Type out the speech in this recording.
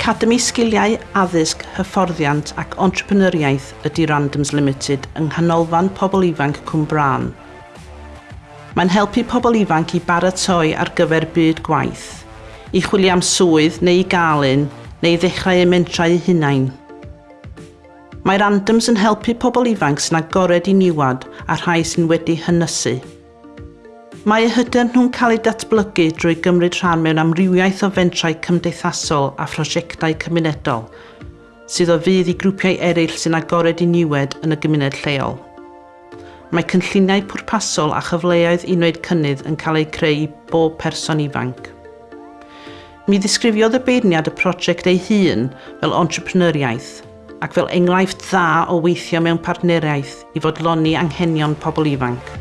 Academi Sgiliau Addysg, Hyfforddiant ac Entrepreneuriaeth ydy Randoms Limited yng nghanolfan pobl ifanc Cwmbran. Mae'n helpu pobl ifanc i baratoi ar gyfer byd gwaith, i chwilio am swydd neu i gael un, neu i ddechrau ymentrau hunain. Mae Randoms yn helpu pobl ifanc sy'n agored i niwad a rhai sy'n wedi hynysu. Mae eu hyder nhw'n cael eu datblygu drwy gymryd rhan mewn amrywiaeth o fentrau cymdeithasol a phrosiectau cymunedol, sydd o fydd i grwpiau eraill sy'n agored i niwed yn y gymuned lleol. Mae cynlluniau pwrpasol a chyfleoedd unwed cynnydd yn cael eu creu i bob person ifanc. Mi ddisgrifiodd y beirniad y prosiect ei hun fel entrepreneuriaeth ac fel enghraifft dda o weithio mewn partneriaeth i fodloni anghenion pobl ifanc.